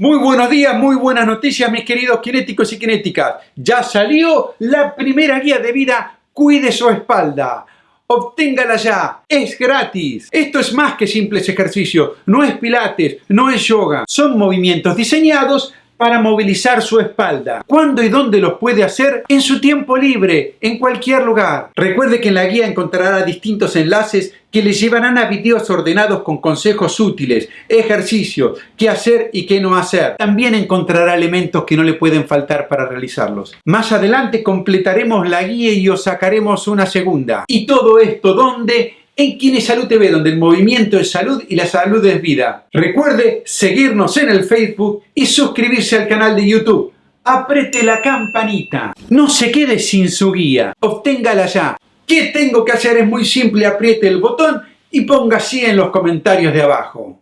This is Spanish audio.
Muy buenos días, muy buenas noticias mis queridos kinéticos y kinéticas. Ya salió la primera guía de vida Cuide su espalda. Obténgala ya, es gratis. Esto es más que simples ejercicios, no es pilates, no es yoga. Son movimientos diseñados para movilizar su espalda. ¿Cuándo y dónde los puede hacer? En su tiempo libre, en cualquier lugar. Recuerde que en la guía encontrará distintos enlaces que le llevarán a videos ordenados con consejos útiles, ejercicios, qué hacer y qué no hacer. También encontrará elementos que no le pueden faltar para realizarlos. Más adelante completaremos la guía y os sacaremos una segunda. ¿Y todo esto dónde? En Kine Salud TV, donde el movimiento es salud y la salud es vida. Recuerde seguirnos en el Facebook y suscribirse al canal de YouTube. Aprete la campanita. No se quede sin su guía. Obténgala ya. ¿Qué tengo que hacer? Es muy simple. Apriete el botón y ponga así en los comentarios de abajo.